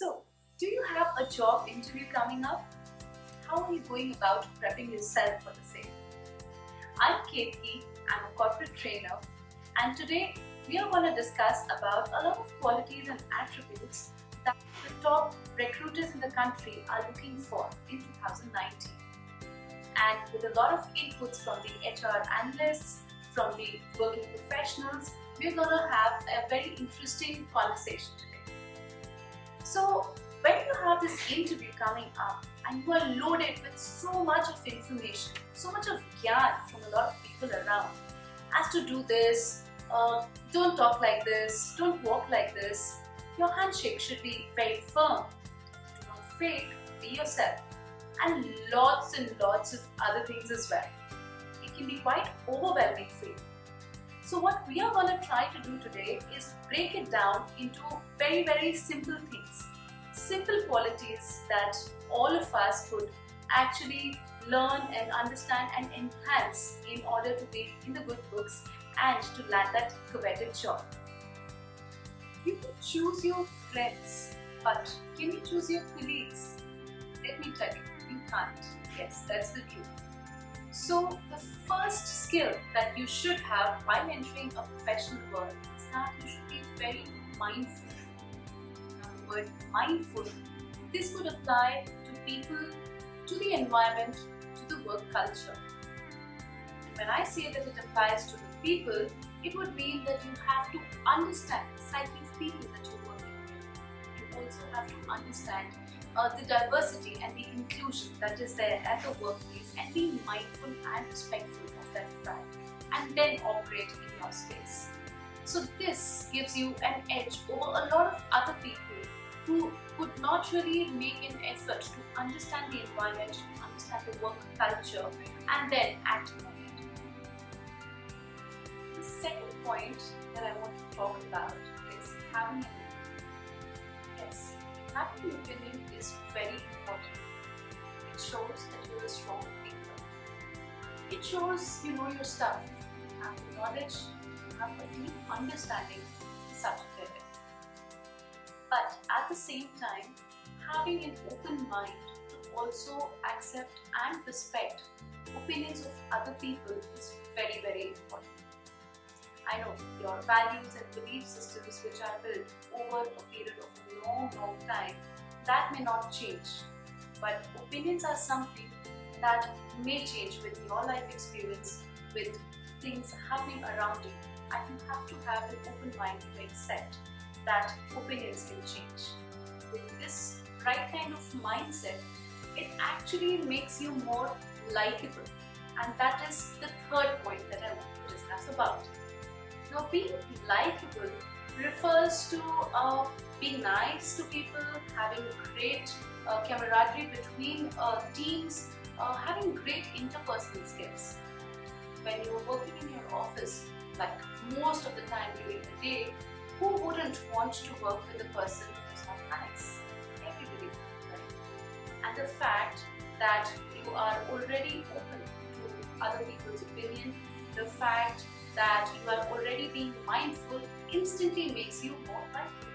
So, do you have a job interview coming up? How are you going about prepping yourself for the same? I'm Ketki, I'm a corporate trainer and today we are going to discuss about a lot of qualities and attributes that the top recruiters in the country are looking for in 2019. And with a lot of inputs from the HR analysts, from the working professionals, we're going to have a very interesting conversation today. This interview coming up and you are loaded with so much of information, so much of gyan from a lot of people around, as to do this, uh, don't talk like this, don't walk like this, your handshake should be very firm. Do not fake, be yourself. And lots and lots of other things as well. It can be quite overwhelming for you. So what we are going to try to do today is break it down into very very simple things. Simple qualities that all of us could actually learn and understand and enhance in order to be in the good books and to land that coveted job. You can choose your friends, but can you choose your colleagues? Let me tell you, you can't. Yes, that's the truth. So the first skill that you should have while entering a professional world is that you should be very mindful. Word mindful, this would apply to people, to the environment, to the work culture. When I say that it applies to the people, it would mean that you have to understand the psyche of people that you're working with. You also have to understand uh, the diversity and the inclusion that is there at the workplace and be mindful and respectful of that fact and then operate in your space. So this gives you an edge over a lot of other people who could not really make an effort to understand the environment, understand the work culture and then act on it. The second point that I want to talk about is having an opinion. Yes, having an opinion is very important. It shows that you're a strong thinker. It shows you know your stuff, you have the knowledge, you have a deep understanding of the subject the same time, having an open mind to also accept and respect opinions of other people is very very important. I know your values and belief systems which are built over a period of a long long time that may not change. But opinions are something that may change with your life experience, with things happening around you. And you have to have an open mind to accept that opinions can change. With this right kind of mindset, it actually makes you more likable. And that is the third point that I want to discuss about. Now being likable refers to uh, being nice to people, having great uh, camaraderie between uh, teams, uh, having great interpersonal skills. When you're working in your office, like most of the time during the day, who wouldn't want to work with a person who's not nice? Everybody would, right? And the fact that you are already open to other people's opinion, the fact that you are already being mindful instantly makes you more likely.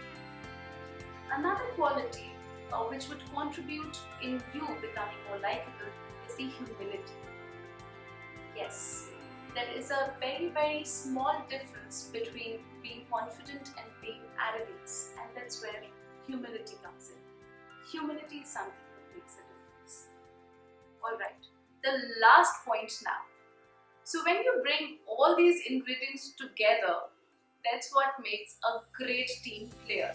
Another quality uh, which would contribute in you becoming more likable is the humility. There is a very very small difference between being confident and being arrogant and that's where humility comes in. Humility is something that makes a difference. Alright, the last point now. So when you bring all these ingredients together, that's what makes a great team player.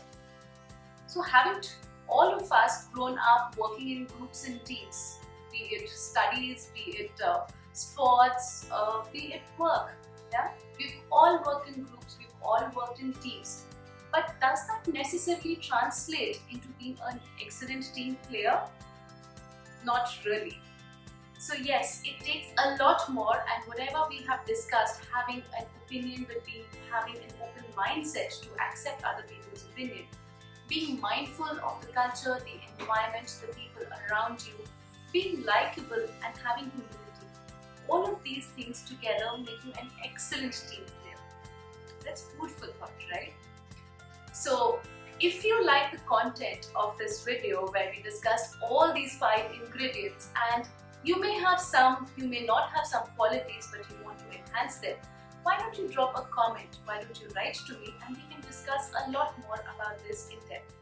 So haven't all of us grown up working in groups and teams, be it studies, be it uh, sports, uh, be it work. Yeah, we've all worked in groups, we've all worked in teams. But does that necessarily translate into being an excellent team player? Not really. So yes, it takes a lot more and whatever we have discussed, having an opinion but being having an open mindset to accept other people's opinion, being mindful of the culture, the environment, the people around you, being likable and having humility. These things together make you an excellent team player. That's food for thought, right? So If you like the content of this video where we discussed all these five ingredients and you may have some, you may not have some qualities but you want to enhance them, why don't you drop a comment, why don't you write to me and we can discuss a lot more about this in depth.